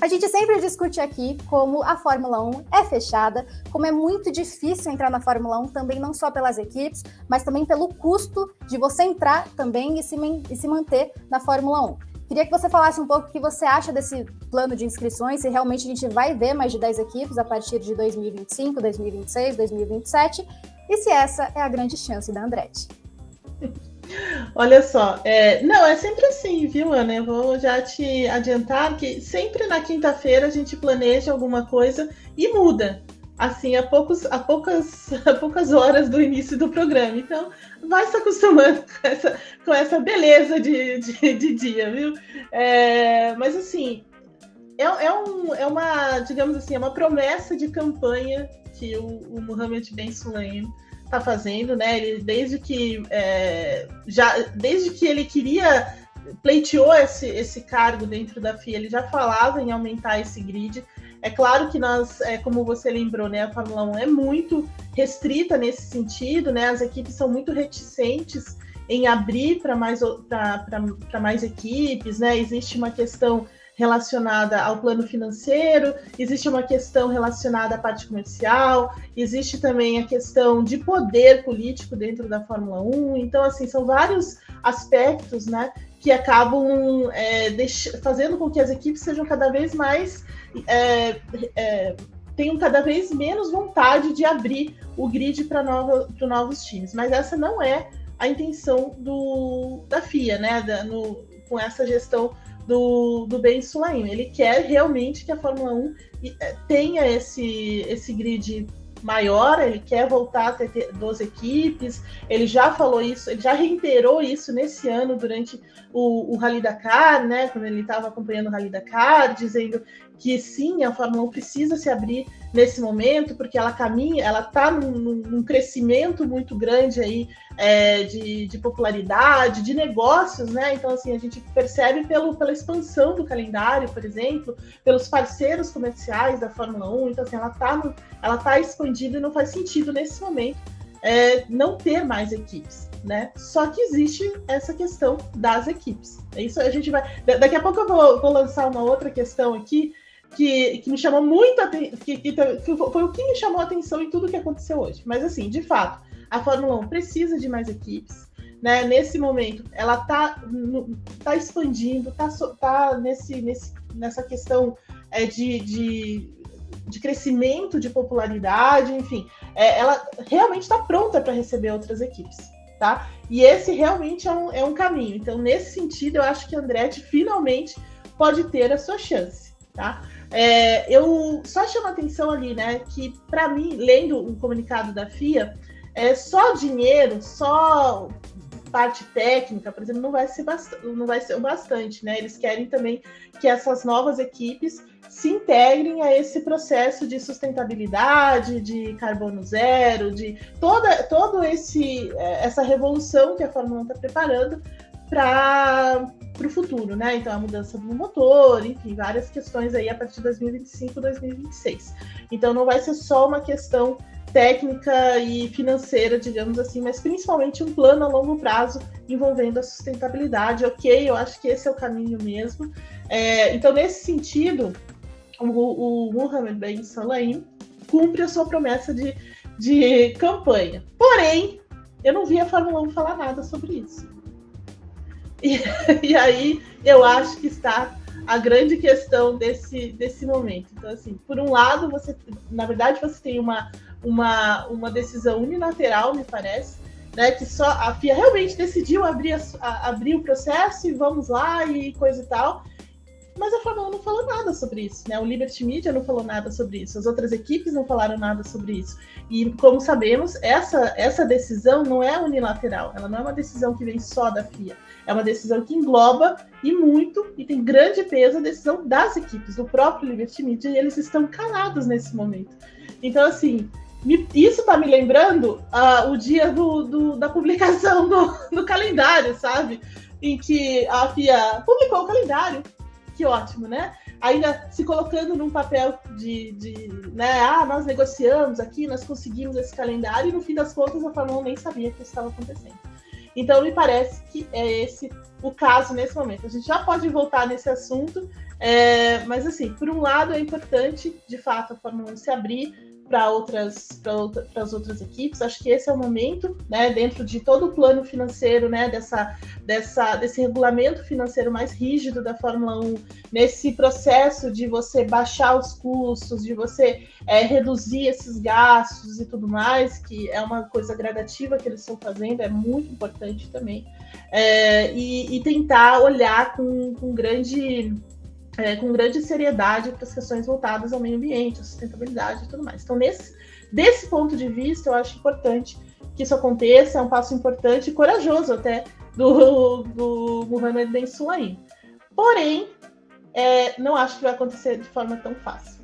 A gente sempre discute aqui como a Fórmula 1 é fechada, como é muito difícil entrar na Fórmula 1, também não só pelas equipes, mas também pelo custo de você entrar também e se, e se manter na Fórmula 1. Queria que você falasse um pouco o que você acha desse plano de inscrições, se realmente a gente vai ver mais de 10 equipes a partir de 2025, 2026, 2027, e se essa é a grande chance da Andretti. Olha só, é, não, é sempre assim, viu, Ana? Eu vou já te adiantar que sempre na quinta-feira a gente planeja alguma coisa e muda, assim, a, poucos, a, poucas, a poucas horas do início do programa. Então, vai se acostumando com essa, com essa beleza de, de, de dia, viu? É, mas, assim, é, é, um, é uma, digamos assim, é uma promessa de campanha que o, o Mohamed Ben Sulayem está fazendo, né? Ele desde que é, já desde que ele queria pleiteou esse, esse cargo dentro da FIA, ele já falava em aumentar esse grid. É claro que nós, é, como você lembrou, né, a Fórmula 1 é muito restrita nesse sentido, né? As equipes são muito reticentes em abrir para mais, mais equipes, né? Existe uma questão relacionada ao plano financeiro, existe uma questão relacionada à parte comercial, existe também a questão de poder político dentro da Fórmula 1. Então, assim, são vários aspectos, né, que acabam é, fazendo com que as equipes sejam cada vez mais é, é, tenham cada vez menos vontade de abrir o grid para novo, novos times. Mas essa não é a intenção do, da FIA, né? Da, no, com essa gestão do, do Ben Sulaim. Ele quer realmente que a Fórmula 1 eh, tenha esse, esse grid maior, ele quer voltar a ter 12 equipes, ele já falou isso, ele já reiterou isso nesse ano durante o, o Rally Dakar, né, quando ele estava acompanhando o Rally Dakar, dizendo que sim, a Fórmula 1 precisa se abrir nesse momento, porque ela caminha, ela está num, num, crescimento muito grande aí é, de, de, popularidade, de negócios, né? Então, assim, a gente percebe pelo, pela expansão do calendário, por exemplo, pelos parceiros comerciais da Fórmula 1. Então, assim, ela está tá expandida e não faz sentido nesse momento é, não ter mais equipes. Né? Só que existe essa questão das equipes. É isso a gente vai. Daqui a pouco eu vou, vou lançar uma outra questão aqui que, que me chamou muito que, que, que, foi o que me chamou a atenção em tudo que aconteceu hoje. Mas assim, de fato, a Fórmula 1 precisa de mais equipes. Né? Nesse momento, ela está tá expandindo, está tá nesse, nesse, nessa questão é, de, de, de, crescimento, de popularidade, enfim, é, ela realmente está pronta para receber outras equipes. Tá? E esse realmente é um, é um caminho. Então, nesse sentido, eu acho que a Andretti finalmente pode ter a sua chance. Tá? É, eu só chamo a atenção ali, né, que para mim, lendo o comunicado da FIA, é só dinheiro, só parte técnica, por exemplo, não vai ser não vai ser o bastante, né? Eles querem também que essas novas equipes se integrem a esse processo de sustentabilidade, de carbono zero, de toda todo esse é, essa revolução que a Fórmula 1 está preparando para para o futuro, né? Então, a mudança do motor, enfim, várias questões aí a partir de 2025, 2026. Então, não vai ser só uma questão técnica e financeira, digamos assim, mas principalmente um plano a longo prazo envolvendo a sustentabilidade. Ok, eu acho que esse é o caminho mesmo. É, então, nesse sentido, o, o Mohamed Ben Salah cumpre a sua promessa de, de campanha. Porém, eu não vi a Fórmula 1 falar nada sobre isso. E, e aí eu acho que está a grande questão desse, desse momento. Então, assim, por um lado, você, na verdade, você tem uma, uma, uma decisão unilateral, me parece, né, que só a FIA realmente decidiu abrir, a, abrir o processo e vamos lá e coisa e tal. Mas a Fórmula 1 não falou nada sobre isso, né? O Liberty Media não falou nada sobre isso, as outras equipes não falaram nada sobre isso. E como sabemos, essa, essa decisão não é unilateral, ela não é uma decisão que vem só da FIA, é uma decisão que engloba e muito, e tem grande peso a decisão das equipes, do próprio Liberty Media, e eles estão calados nesse momento. Então, assim, me, isso está me lembrando uh, o dia do, do, da publicação do, do calendário, sabe? Em que a FIA publicou o calendário que ótimo, né? Ainda se colocando num papel de, de, né? Ah, nós negociamos aqui, nós conseguimos esse calendário, e no fim das contas a Fórmula 1 nem sabia que isso estava acontecendo. Então, me parece que é esse o caso nesse momento. A gente já pode voltar nesse assunto, é, mas, assim, por um lado, é importante, de fato, a Fórmula 1 se abrir para outras para as outras equipes. Acho que esse é o momento, né, dentro de todo o plano financeiro, né, dessa, dessa desse regulamento financeiro mais rígido da Fórmula 1, nesse processo de você baixar os custos, de você é, reduzir esses gastos e tudo mais, que é uma coisa gradativa que eles estão fazendo, é muito importante também, é, e, e, tentar olhar com, com grande é, com grande seriedade para as questões voltadas ao meio ambiente, à sustentabilidade e tudo mais. Então, nesse, desse ponto de vista, eu acho importante que isso aconteça, é um passo importante e corajoso até do, do Mohamed Ben. Porém, é, não acho que vai acontecer de forma tão fácil.